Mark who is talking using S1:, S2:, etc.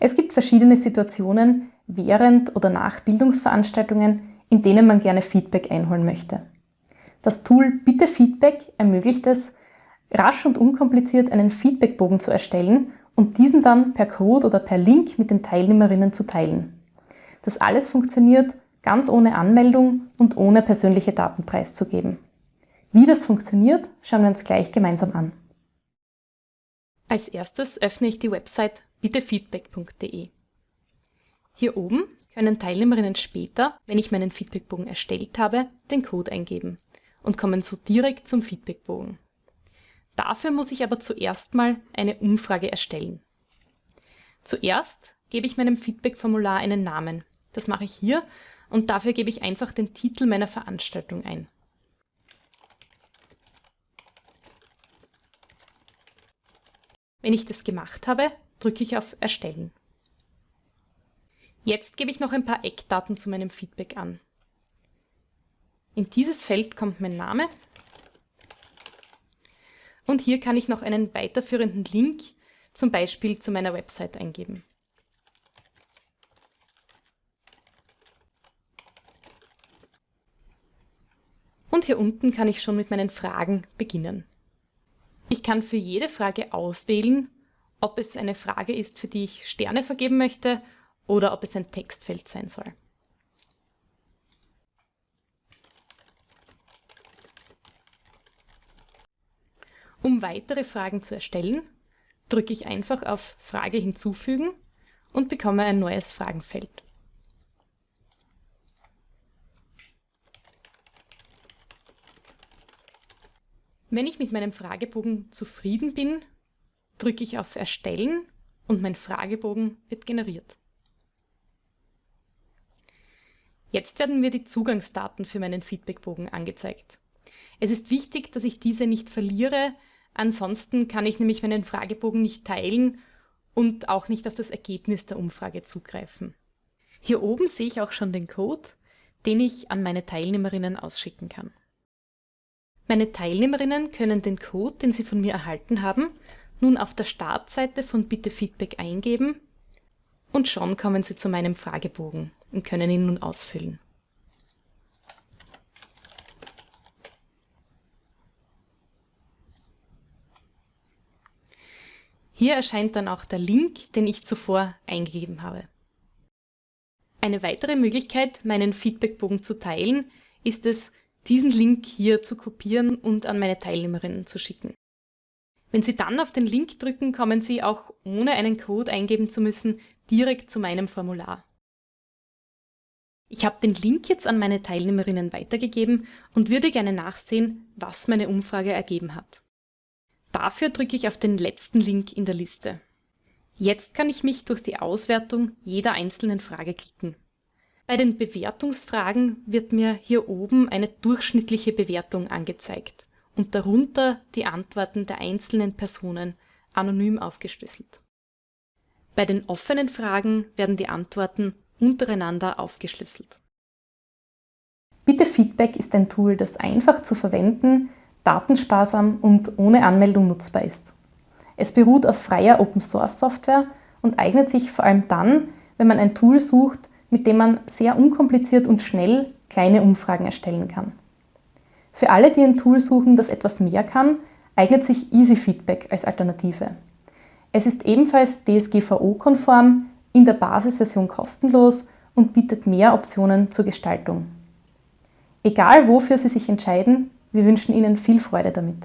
S1: Es gibt verschiedene Situationen während oder nach Bildungsveranstaltungen, in denen man gerne Feedback einholen möchte. Das Tool Bitte Feedback ermöglicht es, rasch und unkompliziert einen Feedbackbogen zu erstellen und diesen dann per Code oder per Link mit den Teilnehmerinnen zu teilen. Das alles funktioniert ganz ohne Anmeldung und ohne persönliche Daten preiszugeben. Wie das funktioniert, schauen wir uns gleich gemeinsam an.
S2: Als erstes öffne ich die Website bittefeedback.de. Hier oben können Teilnehmerinnen später, wenn ich meinen Feedbackbogen erstellt habe, den Code eingeben und kommen so direkt zum Feedbackbogen. Dafür muss ich aber zuerst mal eine Umfrage erstellen. Zuerst gebe ich meinem Feedback-Formular einen Namen. Das mache ich hier und dafür gebe ich einfach den Titel meiner Veranstaltung ein. Wenn ich das gemacht habe, drücke ich auf Erstellen. Jetzt gebe ich noch ein paar Eckdaten zu meinem Feedback an. In dieses Feld kommt mein Name und hier kann ich noch einen weiterführenden Link, zum Beispiel zu meiner Website eingeben. Und hier unten kann ich schon mit meinen Fragen beginnen. Ich kann für jede Frage auswählen, ob es eine Frage ist, für die ich Sterne vergeben möchte oder ob es ein Textfeld sein soll. Um weitere Fragen zu erstellen, drücke ich einfach auf Frage hinzufügen und bekomme ein neues Fragenfeld. Wenn ich mit meinem Fragebogen zufrieden bin, drücke ich auf Erstellen und mein Fragebogen wird generiert. Jetzt werden mir die Zugangsdaten für meinen Feedbackbogen angezeigt. Es ist wichtig, dass ich diese nicht verliere, ansonsten kann ich nämlich meinen Fragebogen nicht teilen und auch nicht auf das Ergebnis der Umfrage zugreifen. Hier oben sehe ich auch schon den Code, den ich an meine Teilnehmerinnen ausschicken kann. Meine Teilnehmerinnen können den Code, den sie von mir erhalten haben, nun auf der Startseite von Bitte Feedback eingeben und schon kommen sie zu meinem Fragebogen und können ihn nun ausfüllen. Hier erscheint dann auch der Link, den ich zuvor eingegeben habe. Eine weitere Möglichkeit, meinen Feedbackbogen zu teilen, ist es, diesen Link hier zu kopieren und an meine Teilnehmerinnen zu schicken. Wenn Sie dann auf den Link drücken, kommen Sie auch ohne einen Code eingeben zu müssen direkt zu meinem Formular. Ich habe den Link jetzt an meine Teilnehmerinnen weitergegeben und würde gerne nachsehen, was meine Umfrage ergeben hat. Dafür drücke ich auf den letzten Link in der Liste. Jetzt kann ich mich durch die Auswertung jeder einzelnen Frage klicken. Bei den Bewertungsfragen wird mir hier oben eine durchschnittliche Bewertung angezeigt und darunter die Antworten der einzelnen Personen anonym aufgeschlüsselt. Bei den offenen Fragen werden die Antworten untereinander aufgeschlüsselt.
S1: Bitte Feedback ist ein Tool, das einfach zu verwenden, datensparsam und ohne Anmeldung nutzbar ist. Es beruht auf freier Open-Source-Software und eignet sich vor allem dann, wenn man ein Tool sucht, mit dem man sehr unkompliziert und schnell kleine Umfragen erstellen kann. Für alle, die ein Tool suchen, das etwas mehr kann, eignet sich Easy Feedback als Alternative. Es ist ebenfalls DSGVO-konform, in der Basisversion kostenlos und bietet mehr Optionen zur Gestaltung. Egal wofür Sie sich entscheiden, wir wünschen Ihnen viel Freude damit.